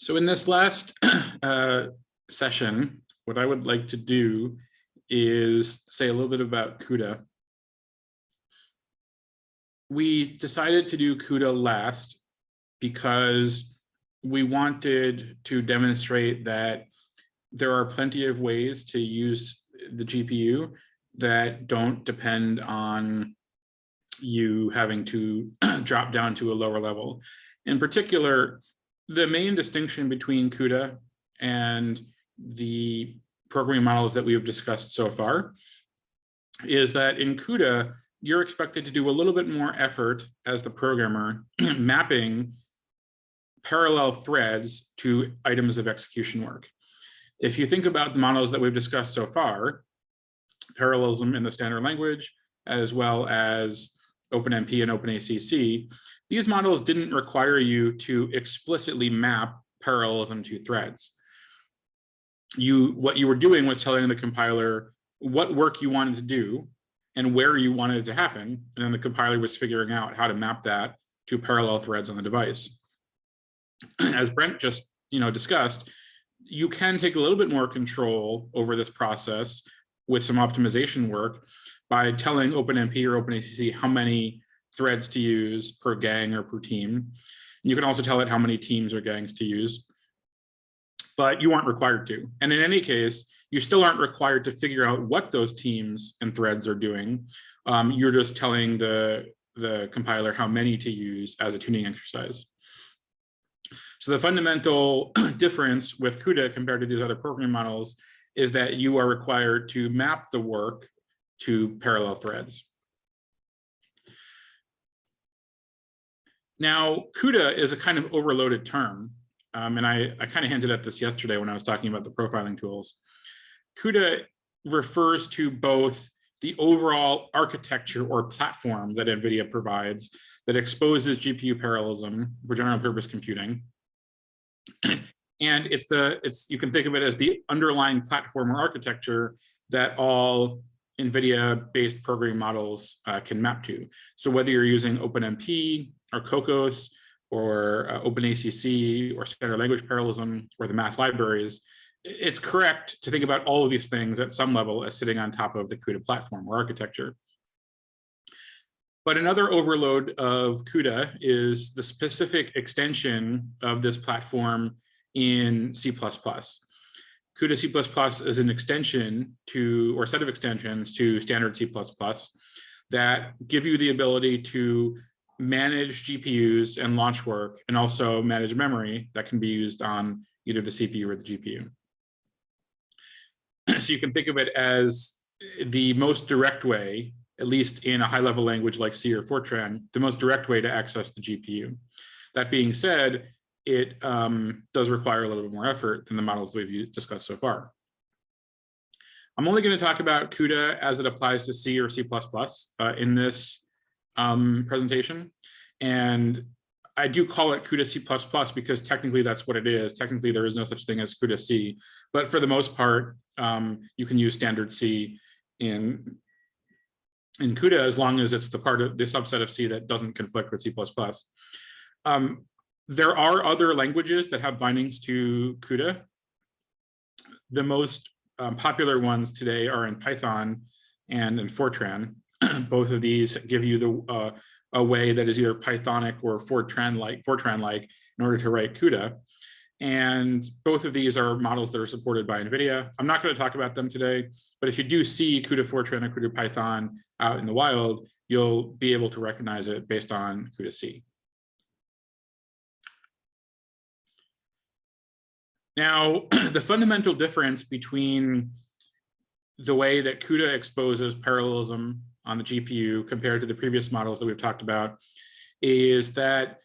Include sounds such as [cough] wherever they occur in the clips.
So in this last [clears throat] uh, session, what I would like to do is say a little bit about CUDA. We decided to do CUDA last because we wanted to demonstrate that there are plenty of ways to use the GPU that don't depend on you having to [clears throat] drop down to a lower level. In particular, the main distinction between CUDA and the programming models that we have discussed so far is that in CUDA, you're expected to do a little bit more effort as the programmer [clears throat] mapping parallel threads to items of execution work. If you think about the models that we've discussed so far, parallelism in the standard language, as well as OpenMP and OpenACC, these models didn't require you to explicitly map parallelism to threads. You, what you were doing was telling the compiler what work you wanted to do and where you wanted it to happen. And then the compiler was figuring out how to map that to parallel threads on the device. [clears throat] As Brent just you know, discussed, you can take a little bit more control over this process with some optimization work by telling OpenMP or OpenACC how many threads to use per gang or per team. You can also tell it how many teams or gangs to use, but you aren't required to. And in any case, you still aren't required to figure out what those teams and threads are doing. Um, you're just telling the, the compiler how many to use as a tuning exercise. So the fundamental [clears throat] difference with CUDA compared to these other programming models is that you are required to map the work to parallel threads. Now, CUDA is a kind of overloaded term, um, and I, I kind of hinted at this yesterday when I was talking about the profiling tools. CUDA refers to both the overall architecture or platform that NVIDIA provides that exposes GPU parallelism for general purpose computing. [clears throat] and it's the, it's you can think of it as the underlying platform or architecture that all NVIDIA-based programming models uh, can map to. So whether you're using OpenMP or Kokkos or uh, OpenACC or standard language parallelism or the math libraries, it's correct to think about all of these things at some level as sitting on top of the CUDA platform or architecture. But another overload of CUDA is the specific extension of this platform in C++. CUDA C++ is an extension to, or set of extensions to standard C++ that give you the ability to manage GPUs and launch work and also manage memory that can be used on either the CPU or the GPU. [clears throat] So you can think of it as the most direct way, at least in a high level language like C or Fortran, the most direct way to access the GPU. That being said, it um, does require a little bit more effort than the models we've discussed so far. I'm only going to talk about CUDA as it applies to C or C++ uh, in this um, presentation. And I do call it CUDA C++ because technically that's what it is. Technically, there is no such thing as CUDA C. But for the most part, um, you can use standard C in, in CUDA as long as it's the part of the subset of C that doesn't conflict with C++. Um, there are other languages that have bindings to CUDA. The most um, popular ones today are in Python and in Fortran. [clears throat] Both of these give you the uh, a way that is either Pythonic or Fortran-like, Fortran-like in order to write CUDA. And both of these are models that are supported by NVIDIA. I'm not going to talk about them today, but if you do see CUDA Fortran or CUDA Python out in the wild, you'll be able to recognize it based on CUDA Now, [clears throat] the fundamental difference between the way that CUDA exposes parallelism on the GPU compared to the previous models that we've talked about is that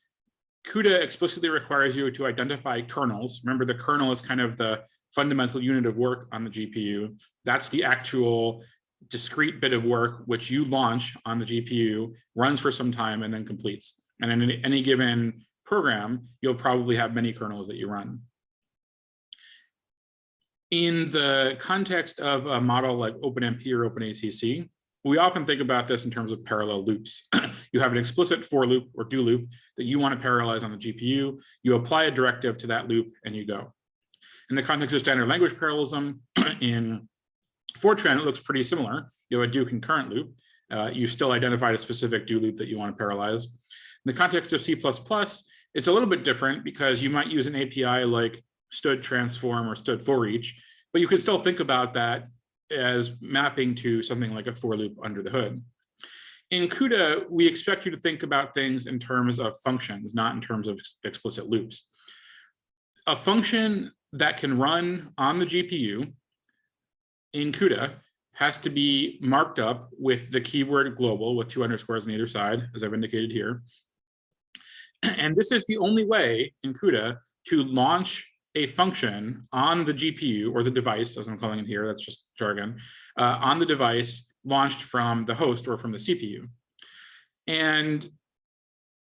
CUDA explicitly requires you to identify kernels. Remember, the kernel is kind of the fundamental unit of work on the GPU. That's the actual discrete bit of work which you launch on the GPU, runs for some time, and then completes. And in any given program, you'll probably have many kernels that you run in the context of a model like OpenMP or OpenACC, we often think about this in terms of parallel loops. [clears throat] you have an explicit for loop or do loop that you want to parallelize on the GPU. You apply a directive to that loop and you go. In the context of standard language parallelism, [clears throat] in Fortran, it looks pretty similar. You have a do concurrent loop. Uh, you still identified a specific do loop that you want to parallelize. In the context of C++, it's a little bit different because you might use an API like std transform or std for each, but you could still think about that as mapping to something like a for loop under the hood. In CUDA, we expect you to think about things in terms of functions, not in terms of explicit loops. A function that can run on the GPU in CUDA has to be marked up with the keyword global with two underscores on either side, as I've indicated here. [clears throat] And this is the only way in CUDA to launch a function on the GPU or the device, as I'm calling it here, that's just jargon, uh, on the device launched from the host or from the CPU. And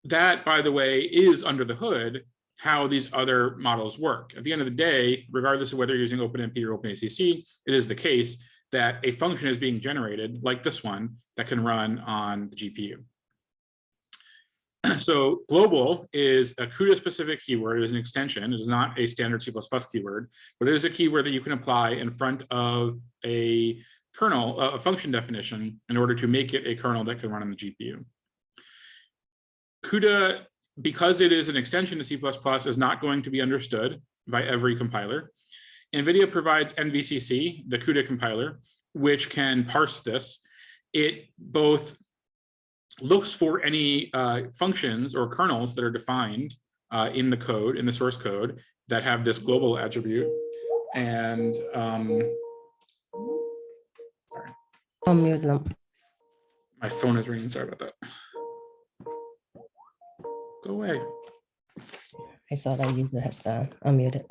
that, by the way, is under the hood how these other models work. At the end of the day, regardless of whether you're using OpenMP or OpenACC, it is the case that a function is being generated like this one that can run on the GPU. So global is a CUDA specific keyword. It is an extension. It is not a standard C++ keyword, but it is a keyword that you can apply in front of a kernel, a function definition in order to make it a kernel that can run on the GPU. CUDA, because it is an extension to C++, is not going to be understood by every compiler. NVIDIA provides NVCC, the CUDA compiler, which can parse this. It both looks for any uh, functions or kernels that are defined uh, in the code, in the source code, that have this global attribute. And um, sorry. Unmute them. My phone is ringing. Sorry about that. Go away. I saw that user has to unmute it.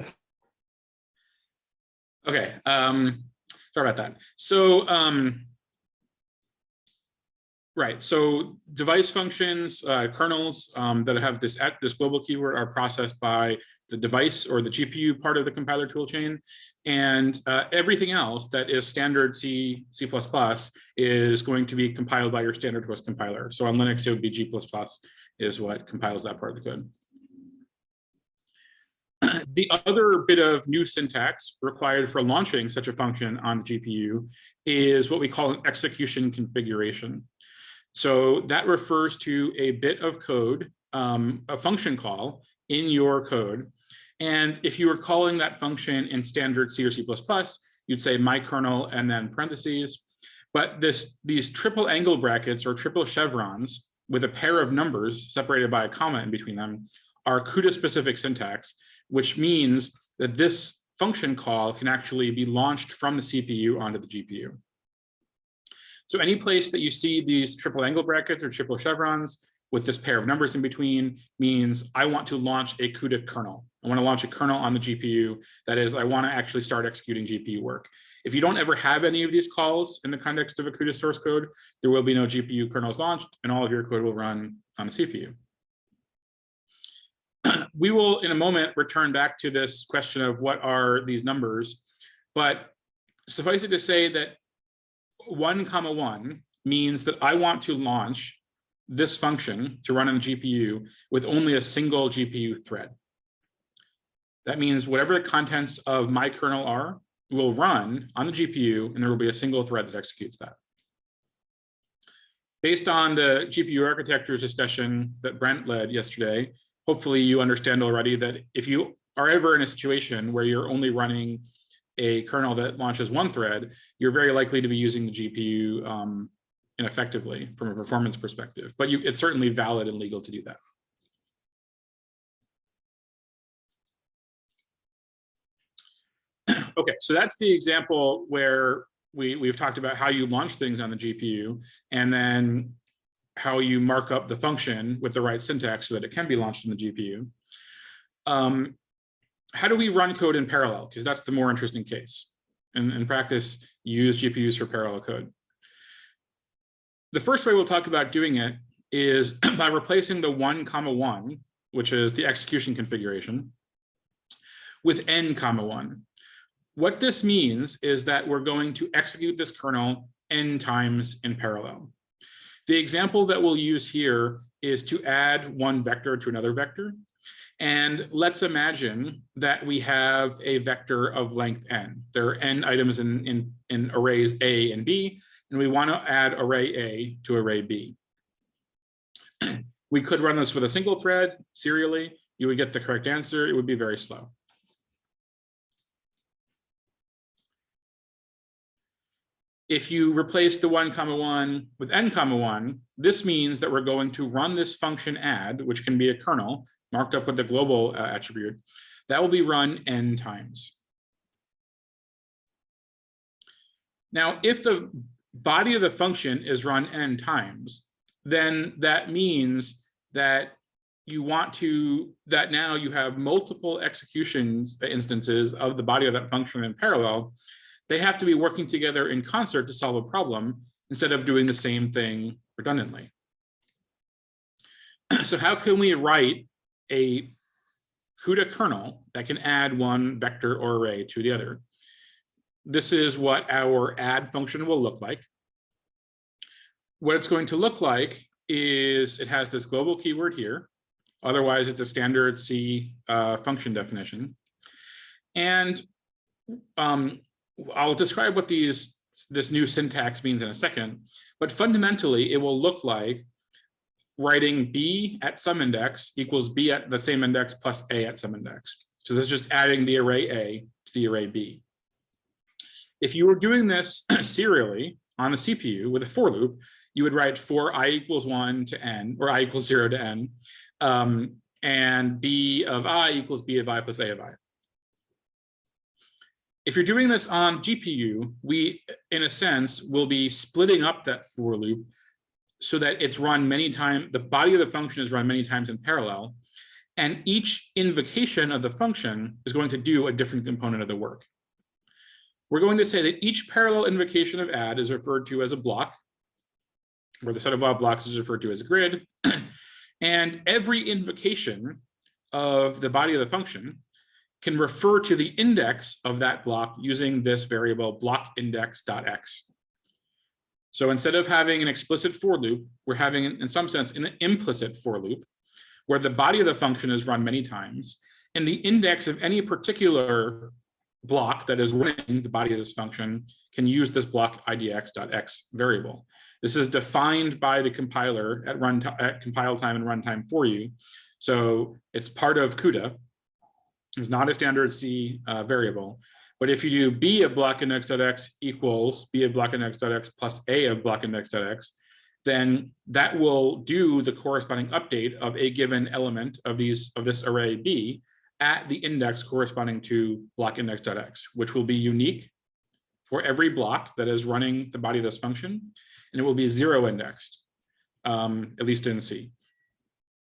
Okay. Um, sorry about that. So um, Right. So device functions, uh, kernels um, that have this at this global keyword are processed by the device or the GPU part of the compiler toolchain. And uh, everything else that is standard C, C++ is going to be compiled by your standard host compiler. So on Linux, it would be G++ is what compiles that part of the code. [clears throat] the other bit of new syntax required for launching such a function on the GPU is what we call an execution configuration. So that refers to a bit of code, um, a function call in your code. And if you were calling that function in standard C or C++, you'd say my kernel and then parentheses. But this, these triple angle brackets or triple chevrons with a pair of numbers separated by a comma in between them are CUDA specific syntax, which means that this function call can actually be launched from the CPU onto the GPU. So any place that you see these triple angle brackets or triple chevrons with this pair of numbers in between means I want to launch a CUDA kernel. I want to launch a kernel on the GPU. That is, I want to actually start executing GPU work. If you don't ever have any of these calls in the context of a CUDA source code, there will be no GPU kernels launched and all of your code will run on the CPU. [clears throat] we will, in a moment, return back to this question of what are these numbers, but suffice it to say that one comma one means that I want to launch this function to run on the GPU with only a single GPU thread. That means whatever the contents of my kernel are will run on the GPU and there will be a single thread that executes that. Based on the GPU architectures discussion that Brent led yesterday, hopefully you understand already that if you are ever in a situation where you're only running a kernel that launches one thread, you're very likely to be using the GPU um, ineffectively from a performance perspective, but you, it's certainly valid and legal to do that. [clears throat] okay, so that's the example where we, we've talked about how you launch things on the GPU and then how you mark up the function with the right syntax so that it can be launched in the GPU. Um, how do we run code in parallel? Because that's the more interesting case. In, in practice, use GPUs for parallel code. The first way we'll talk about doing it is [clears throat] by replacing the one comma one, which is the execution configuration, with n comma one. What this means is that we're going to execute this kernel n times in parallel. The example that we'll use here is to add one vector to another vector. And let's imagine that we have a vector of length n. There are n items in, in, in arrays A and B, and we want to add array A to array B. [clears throat] we could run this with a single thread serially. You would get the correct answer. It would be very slow. If you replace the one comma one with n comma one, this means that we're going to run this function add, which can be a kernel marked up with the global uh, attribute, that will be run n times. Now, if the body of the function is run n times, then that means that you want to, that now you have multiple executions instances of the body of that function in parallel. They have to be working together in concert to solve a problem instead of doing the same thing redundantly. [clears throat] So how can we write a CUDA kernel that can add one vector or array to the other. This is what our add function will look like. What it's going to look like is it has this global keyword here. Otherwise, it's a standard C uh, function definition. And um, I'll describe what these this new syntax means in a second. But fundamentally, it will look like writing b at some index equals b at the same index plus a at some index. So this is just adding the array a to the array b. If you were doing this [clears throat] serially on the CPU with a for loop, you would write for i equals 1 to n, or i equals 0 to n, um, and b of i equals b of i plus a of i. If you're doing this on GPU, we, in a sense, will be splitting up that for loop so that it's run many times, the body of the function is run many times in parallel, and each invocation of the function is going to do a different component of the work. We're going to say that each parallel invocation of add is referred to as a block, where the set of wild blocks is referred to as a grid, [clears throat] and every invocation of the body of the function can refer to the index of that block using this variable block index.x. So instead of having an explicit for loop, we're having, in some sense, an implicit for loop, where the body of the function is run many times, and the index of any particular block that is running the body of this function can use this block idx.x variable. This is defined by the compiler at run at compile time and runtime for you. So it's part of CUDA. It's not a standard C uh, variable, but if you do b of block index.x equals b of block index.x plus a of block index.x, then that will do the corresponding update of a given element of these of this array b at the index corresponding to block index.x, which will be unique for every block that is running the body of this function, and it will be zero indexed, um, at least in C.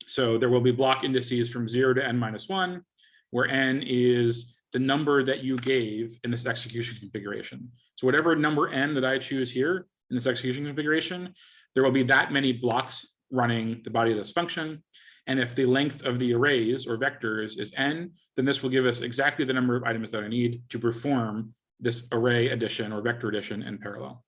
So there will be block indices from zero to n minus one, where n is the number that you gave in this execution configuration. So whatever number n that I choose here in this execution configuration, there will be that many blocks running the body of this function. And if the length of the arrays or vectors is n, then this will give us exactly the number of items that I need to perform this array addition or vector addition in parallel.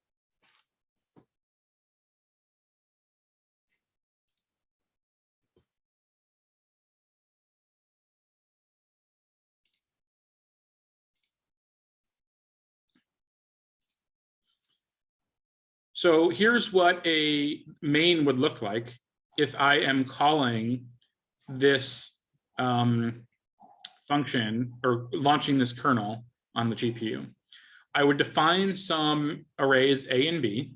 So here's what a main would look like if I am calling this um, function or launching this kernel on the GPU. I would define some arrays A and B,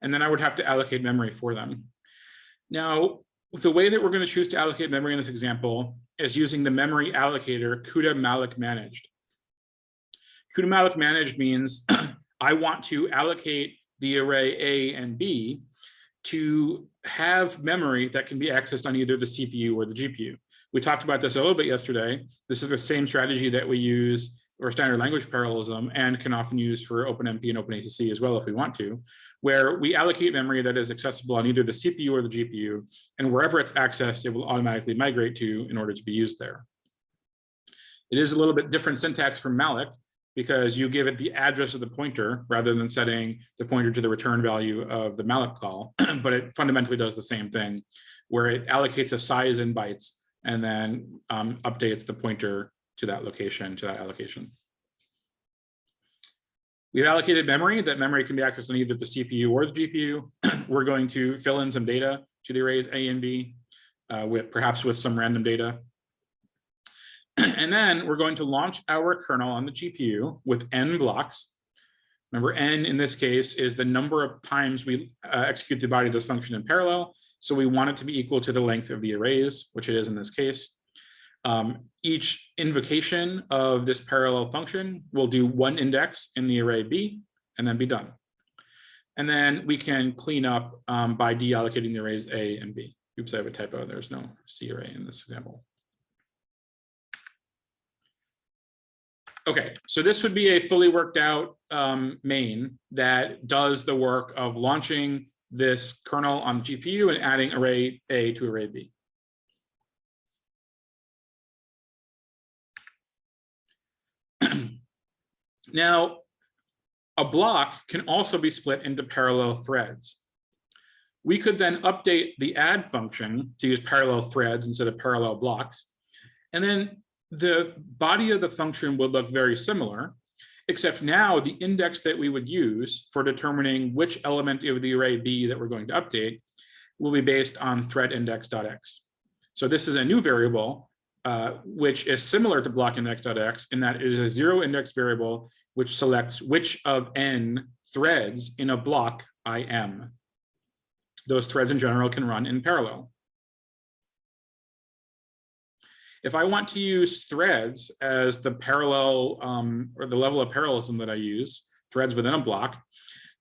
and then I would have to allocate memory for them. Now, the way that we're going to choose to allocate memory in this example is using the memory allocator CUDA malloc managed. CUDA malloc managed means [clears throat] I want to allocate the array A and B to have memory that can be accessed on either the CPU or the GPU. We talked about this a little bit yesterday. This is the same strategy that we use or standard language parallelism and can often use for OpenMP and OpenACC as well if we want to, where we allocate memory that is accessible on either the CPU or the GPU, and wherever it's accessed, it will automatically migrate to in order to be used there. It is a little bit different syntax from malloc. Because you give it the address of the pointer rather than setting the pointer to the return value of the malloc call, [clears throat] but it fundamentally does the same thing where it allocates a size in bytes and then um, updates the pointer to that location, to that allocation. We've allocated memory. That memory can be accessed on either the CPU or the GPU. [clears throat] We're going to fill in some data to the arrays A and B, uh, with perhaps with some random data. [clears throat] And then we're going to launch our kernel on the GPU with n blocks. Remember, n in this case is the number of times we uh, execute the body of this function in parallel. So we want it to be equal to the length of the arrays, which it is in this case. Um, each invocation of this parallel function will do one index in the array B and then be done. And then we can clean up um, by deallocating the arrays A and B. Oops, I have a typo. There's no C array in this example. Okay, so this would be a fully worked out um, main that does the work of launching this kernel on the GPU and adding array A to array B. [clears throat] Now, a block can also be split into parallel threads. We could then update the add function to use parallel threads instead of parallel blocks. And then the body of the function would look very similar, except now the index that we would use for determining which element of the array B that we're going to update will be based on thread index.x. So this is a new variable, uh, which is similar to block index.x in that it is a zero index variable, which selects which of n threads in a block I am. Those threads in general can run in parallel. If I want to use threads as the parallel um, or the level of parallelism that I use, threads within a block,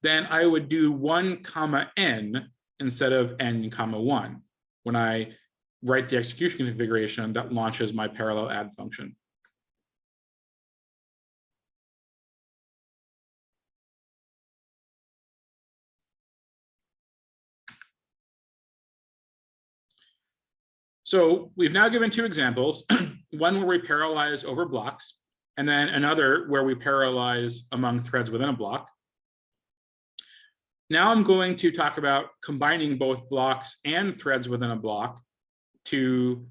then I would do one comma n instead of n comma one when I write the execution configuration that launches my parallel add function. So we've now given two examples, [clears throat] one where we parallelize over blocks, and then another where we parallelize among threads within a block. Now I'm going to talk about combining both blocks and threads within a block to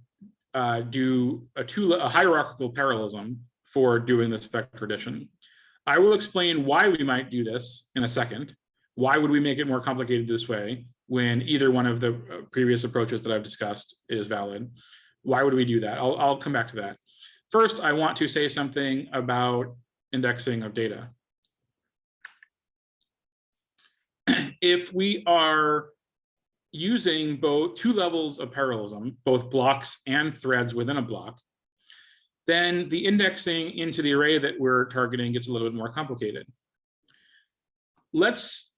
uh, do a, two, a hierarchical parallelism for doing this vector addition. I will explain why we might do this in a second. Why would we make it more complicated this way? When either one of the uh, previous approaches that I've discussed is valid. Why would we do that? I'll, I'll come back to that. First, I want to say something about indexing of data. [clears throat] if we are using both two levels of parallelism, both blocks and threads within a block, then the indexing into the array that we're targeting gets a little bit more complicated. Let's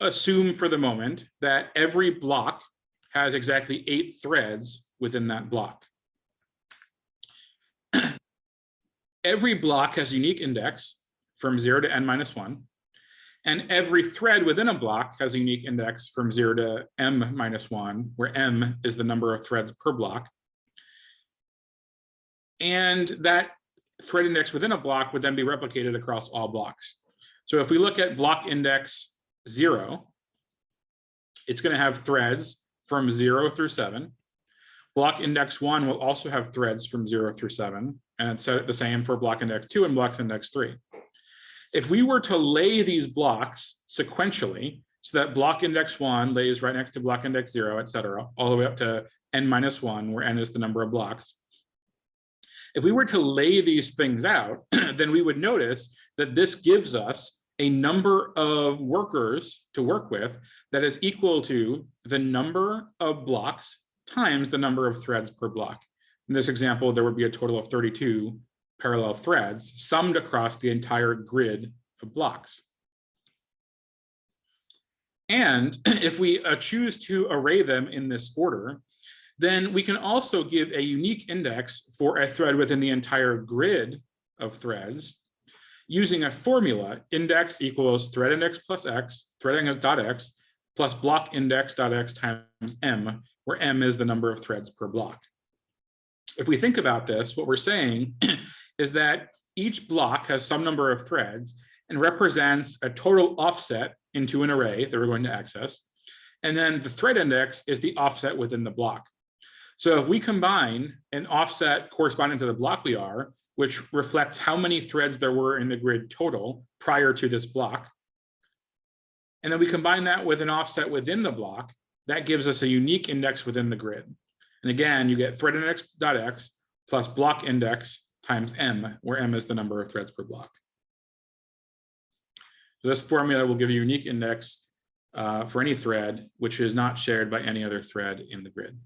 assume for the moment that every block has exactly eight threads within that block. [clears throat] every block has unique index from zero to n minus one, and every thread within a block has a unique index from zero to m minus one, where m is the number of threads per block. And that thread index within a block would then be replicated across all blocks. So if we look at block index zero, it's going to have threads from zero through seven. Block index one will also have threads from zero through seven, and it's the same for block index two and block index three. If we were to lay these blocks sequentially, so that block index one lays right next to block index zero, et cetera, all the way up to n minus one, where n is the number of blocks. If we were to lay these things out, [clears throat] then we would notice that this gives us a number of workers to work with that is equal to the number of blocks times the number of threads per block. In this example, there would be a total of 32 parallel threads summed across the entire grid of blocks. And [clears throat] if we uh, choose to array them in this order, then we can also give a unique index for a thread within the entire grid of threads using a formula index equals thread index plus x, thread index dot x plus block index dot x times m, where m is the number of threads per block. If we think about this, what we're saying [clears throat] is that each block has some number of threads and represents a total offset into an array that we're going to access. And then the thread index is the offset within the block. So if we combine an offset corresponding to the block we are, which reflects how many threads there were in the grid total prior to this block, and then we combine that with an offset within the block, that gives us a unique index within the grid. And again, you get thread index dot x plus block index times m, where m is the number of threads per block. So this formula will give a unique index uh, for any thread, which is not shared by any other thread in the grid.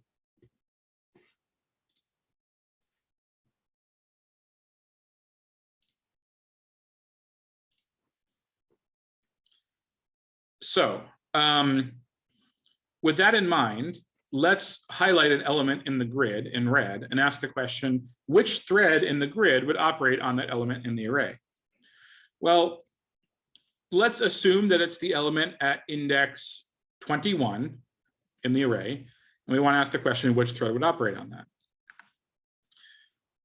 So um, with that in mind, let's highlight an element in the grid in red and ask the question, which thread in the grid would operate on that element in the array? Well, let's assume that it's the element at index 21 in the array. And we want to ask the question, which thread would operate on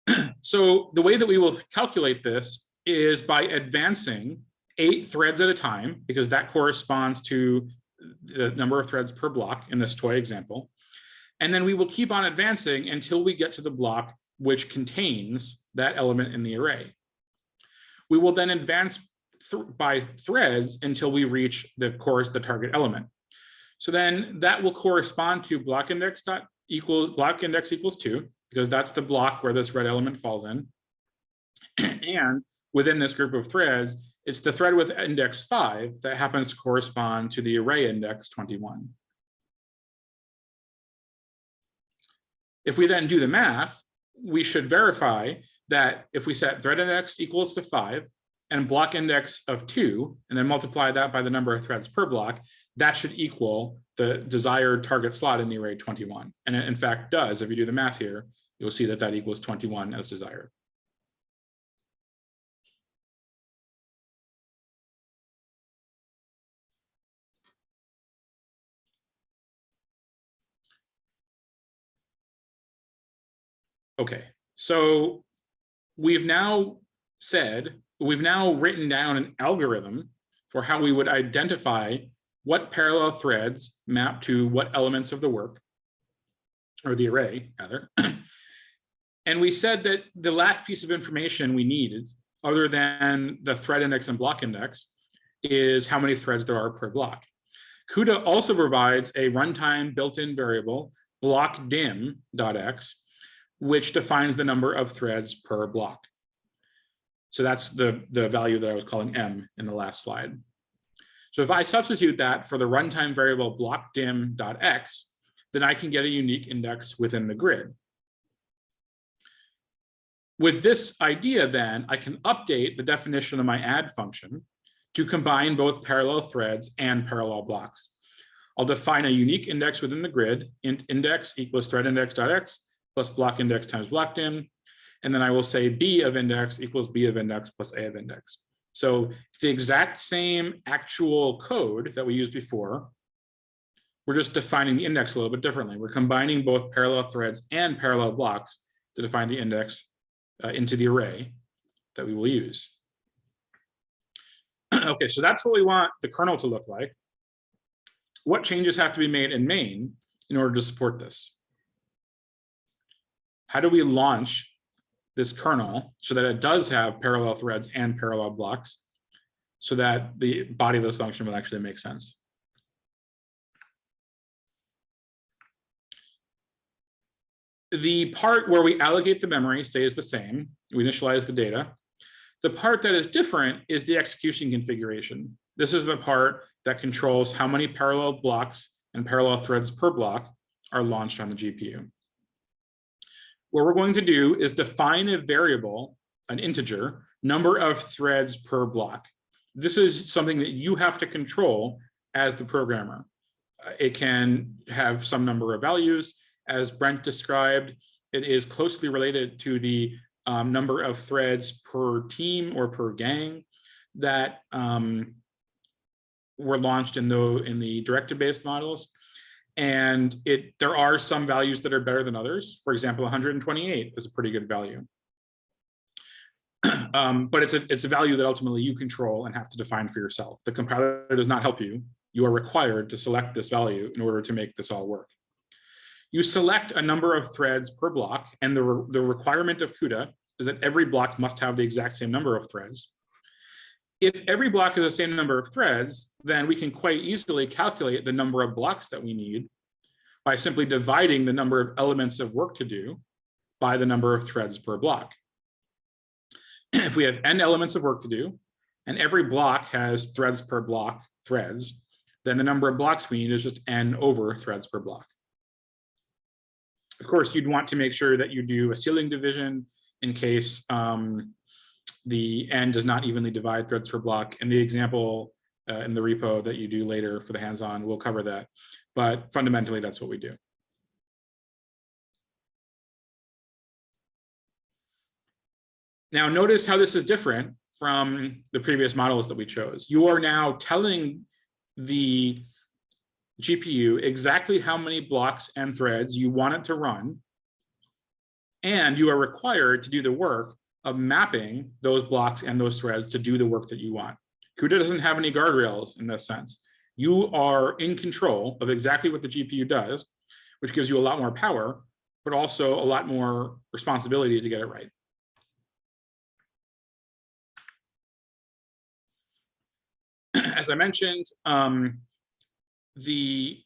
that? [clears throat] so the way that we will calculate this is by advancing eight threads at a time, because that corresponds to the number of threads per block in this toy example. And then we will keep on advancing until we get to the block which contains that element in the array. We will then advance th by threads until we reach the course, the target element. So then that will correspond to block index dot equals block index equals two, because that's the block where this red element falls in. [clears throat] and within this group of threads, it's the thread with index five that happens to correspond to the array index 21. If we then do the math, we should verify that if we set thread index equals to five and block index of two, and then multiply that by the number of threads per block, that should equal the desired target slot in the array 21. And it in fact does, if you do the math here, you'll see that that equals 21 as desired. Okay, so we've now said, we've now written down an algorithm for how we would identify what parallel threads map to what elements of the work, or the array, rather. [clears throat] and we said that the last piece of information we needed, other than the thread index and block index, is how many threads there are per block. CUDA also provides a runtime built-in variable blockdim.x which defines the number of threads per block. So that's the, the value that I was calling M in the last slide. So if I substitute that for the runtime variable block blockdim.x, then I can get a unique index within the grid. With this idea, then I can update the definition of my add function to combine both parallel threads and parallel blocks. I'll define a unique index within the grid, int index equals thread index.x, plus block index times block dim. And then I will say B of index equals B of index plus A of index. So it's the exact same actual code that we used before. We're just defining the index a little bit differently. We're combining both parallel threads and parallel blocks to define the index uh, into the array that we will use. [clears throat] okay, so that's what we want the kernel to look like. What changes have to be made in main in order to support this? How do we launch this kernel so that it does have parallel threads and parallel blocks so that the body of this function will actually make sense. The part where we allocate the memory stays the same. We initialize the data. The part that is different is the execution configuration. This is the part that controls how many parallel blocks and parallel threads per block are launched on the GPU what we're going to do is define a variable, an integer, number of threads per block. This is something that you have to control as the programmer. Uh, it can have some number of values. As Brent described, it is closely related to the um, number of threads per team or per gang that um, were launched in the in the directive-based models. And it there are some values that are better than others. For example, 128 is a pretty good value. [clears throat] Um, but it's a, it's a value that ultimately you control and have to define for yourself. The compiler does not help you. You are required to select this value in order to make this all work. You select a number of threads per block, and the, re the requirement of CUDA is that every block must have the exact same number of threads. If every block is the same number of threads, then we can quite easily calculate the number of blocks that we need by simply dividing the number of elements of work to do by the number of threads per block. [clears throat] If we have n elements of work to do, and every block has threads per block threads, then the number of blocks we need is just n over threads per block. Of course, you'd want to make sure that you do a ceiling division in case um, the n does not evenly divide threads per block. And the example uh, in the repo that you do later for the hands-on will cover that. But fundamentally, that's what we do. Now notice how this is different from the previous models that we chose. You are now telling the GPU exactly how many blocks and threads you want it to run. And you are required to do the work of mapping those blocks and those threads to do the work that you want. CUDA doesn't have any guardrails in this sense. You are in control of exactly what the GPU does, which gives you a lot more power, but also a lot more responsibility to get it right. As I mentioned, um, the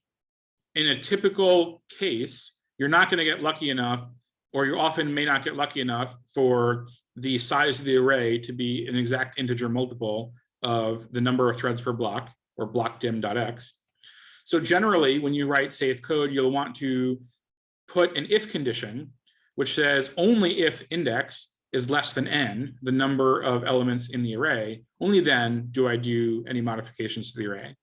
in a typical case, you're not going to get lucky enough, or you often may not get lucky enough for the size of the array to be an exact integer multiple of the number of threads per block or block blockdim.x. So generally, when you write safe code, you'll want to put an if condition, which says only if index is less than n, the number of elements in the array, only then do I do any modifications to the array.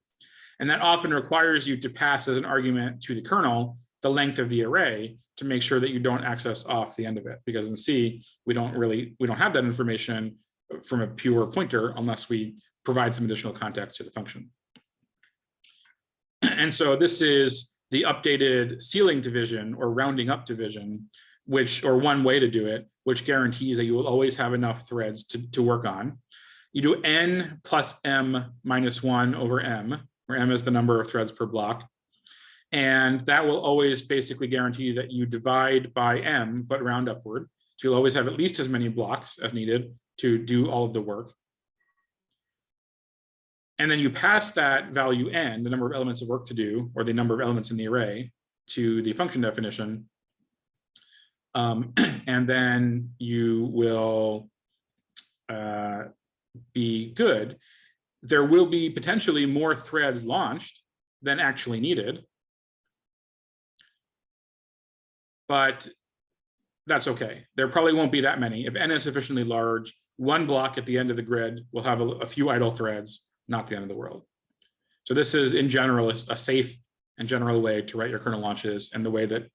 And that often requires you to pass as an argument to the kernel the length of the array to make sure that you don't access off the end of it. Because in C, we don't really, we don't have that information from a pure pointer unless we provide some additional context to the function. [clears throat] And so this is the updated ceiling division or rounding up division, which, or one way to do it, which guarantees that you will always have enough threads to, to work on. You do n plus m minus one over m, where m is the number of threads per block. And that will always basically guarantee that you divide by m, but round upward. So you'll always have at least as many blocks as needed to do all of the work. And then you pass that value n, the number of elements of work to do, or the number of elements in the array, to the function definition. Um, [clears throat] and then you will uh, be good there will be potentially more threads launched than actually needed. But that's okay. There probably won't be that many. If n is sufficiently large, one block at the end of the grid will have a, a few idle threads, not the end of the world. So this is in general a safe and general way to write your kernel launches and the way that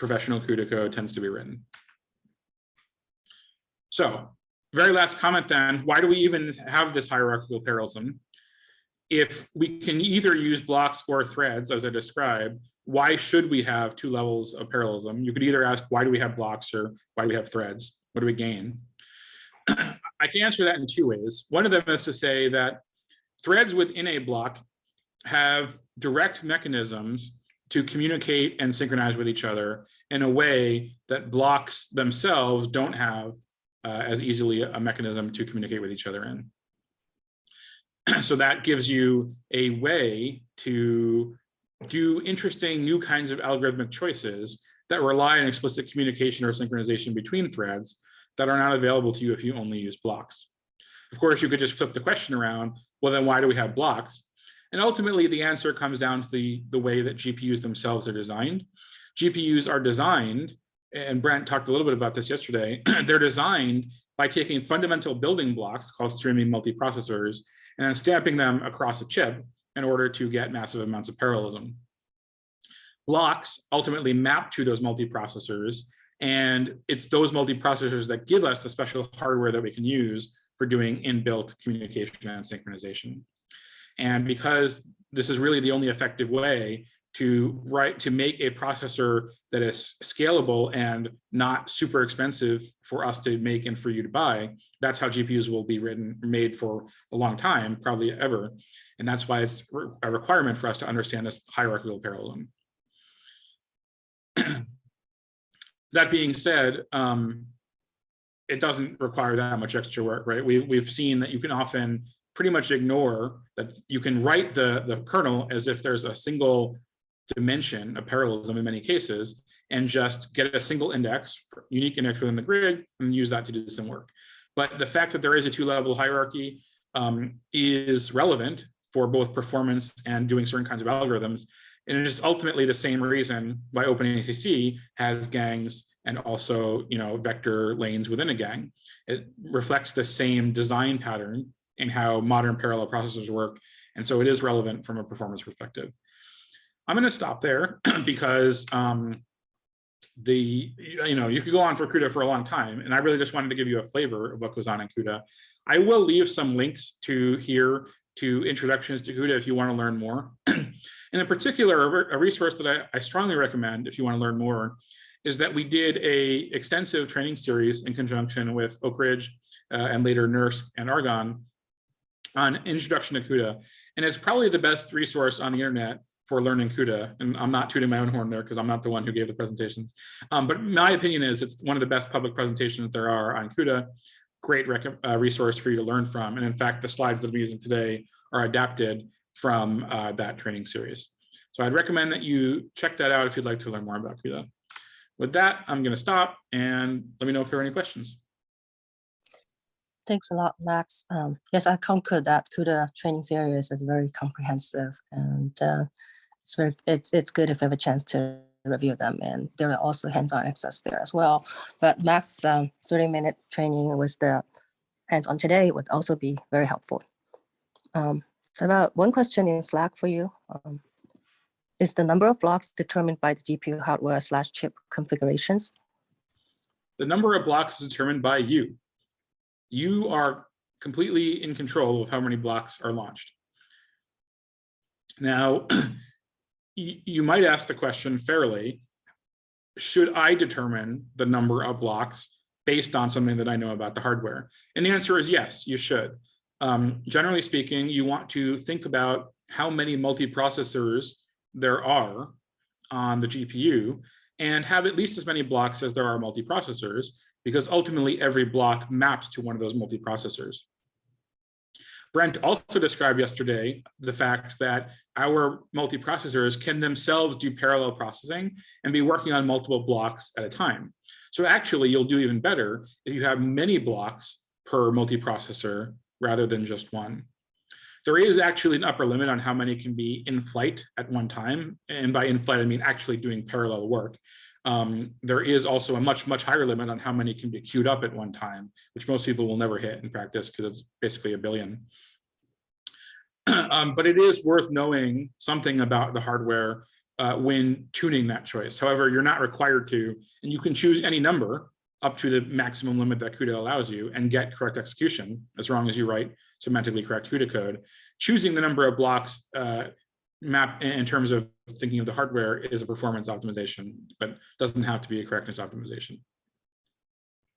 professional CUDA code tends to be written. So very last comment then, why do we even have this hierarchical parallelism? If we can either use blocks or threads, as I described, why should we have two levels of parallelism? You could either ask, why do we have blocks or why do we have threads? What do we gain? [clears throat] I can answer that in two ways. One of them is to say that threads within a block have direct mechanisms to communicate and synchronize with each other in a way that blocks themselves don't have uh, as easily a mechanism to communicate with each other in. [clears throat] so that gives you a way to do interesting new kinds of algorithmic choices that rely on explicit communication or synchronization between threads that are not available to you if you only use blocks. Of course, you could just flip the question around, well, then why do we have blocks? And ultimately, the answer comes down to the, the way that GPUs themselves are designed. GPUs are designed and Brent talked a little bit about this yesterday, [clears throat] they're designed by taking fundamental building blocks called streaming multiprocessors and stamping them across a chip in order to get massive amounts of parallelism. Blocks ultimately map to those multiprocessors, and it's those multiprocessors that give us the special hardware that we can use for doing inbuilt communication and synchronization. And because this is really the only effective way to write, to make a processor that is scalable and not super expensive for us to make and for you to buy. That's how GPUs will be written, made for a long time, probably ever. And that's why it's a requirement for us to understand this hierarchical parallelism. [clears throat] That being said, um, it doesn't require that much extra work, right? We, we've seen that you can often pretty much ignore that you can write the, the kernel as if there's a single dimension of parallelism in many cases, and just get a single index, unique index within the grid, and use that to do some work. But the fact that there is a two-level hierarchy um, is relevant for both performance and doing certain kinds of algorithms. And it is ultimately the same reason why OpenACC has gangs and also, you know, vector lanes within a gang. It reflects the same design pattern in how modern parallel processors work. And so it is relevant from a performance perspective. I'm going to stop there [clears throat] because um, the, you know, you could go on for CUDA for a long time, and I really just wanted to give you a flavor of what goes on in CUDA. I will leave some links to here to introductions to CUDA if you want to learn more. [clears throat] And in particular, a resource that I, I strongly recommend if you want to learn more is that we did a extensive training series in conjunction with Oak Ridge uh, and later NERSC and Argonne on introduction to CUDA. And it's probably the best resource on the internet for learning CUDA. And I'm not tooting my own horn there because I'm not the one who gave the presentations. Um, but my opinion is it's one of the best public presentations that there are on CUDA. Great uh, resource for you to learn from. And in fact, the slides that I'm using today are adapted from uh, that training series. So I'd recommend that you check that out if you'd like to learn more about CUDA. With that, I'm going to stop and let me know if there are any questions. Thanks a lot, Max. Um, yes, I concur that CUDA training series is very comprehensive and uh, it's it's, it's good if you have a chance to review them and there are also hands-on access there as well. But Max, um, 30 minute training with the hands-on today would also be very helpful. Um, so about one question in Slack for you. Um, is the number of blocks determined by the GPU hardware slash chip configurations? The number of blocks is determined by you. You are completely in control of how many blocks are launched. Now, [clears throat] you might ask the question fairly, should I determine the number of blocks based on something that I know about the hardware? And the answer is yes, you should. Um, generally speaking, you want to think about how many multiprocessors there are on the GPU and have at least as many blocks as there are multiprocessors, because ultimately every block maps to one of those multiprocessors. Brent also described yesterday the fact that our multiprocessors can themselves do parallel processing and be working on multiple blocks at a time. So actually, you'll do even better if you have many blocks per multiprocessor rather than just one. There is actually an upper limit on how many can be in flight at one time. And by in flight, I mean actually doing parallel work. Um, there is also a much, much higher limit on how many can be queued up at one time, which most people will never hit in practice because it's basically a billion. [clears throat] um, but it is worth knowing something about the hardware uh, when tuning that choice. However, you're not required to, and you can choose any number up to the maximum limit that CUDA allows you and get correct execution as long as you write semantically correct CUDA code. Choosing the number of blocks uh, map in terms of thinking of the hardware is a performance optimization, but doesn't have to be a correctness optimization.